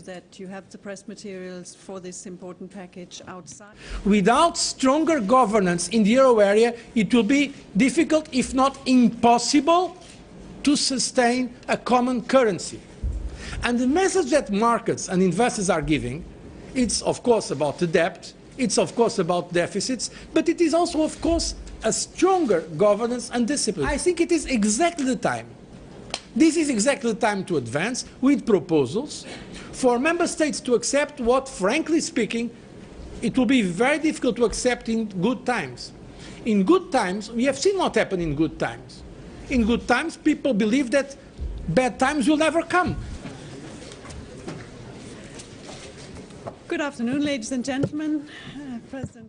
you that you have the press materials for this important package outside. Without stronger governance in the euro area, it will be difficult, if not impossible, to sustain a common currency. And the message that markets and investors are giving, it's of course about the debt, it's of course about deficits, but it is also of course a stronger governance and discipline. I think it is exactly the time. This is exactly the time to advance with proposals for member states to accept what, frankly speaking, it will be very difficult to accept in good times. In good times, we have seen what happened in good times. In good times, people believe that bad times will never come. Good afternoon, ladies and gentlemen. Uh, President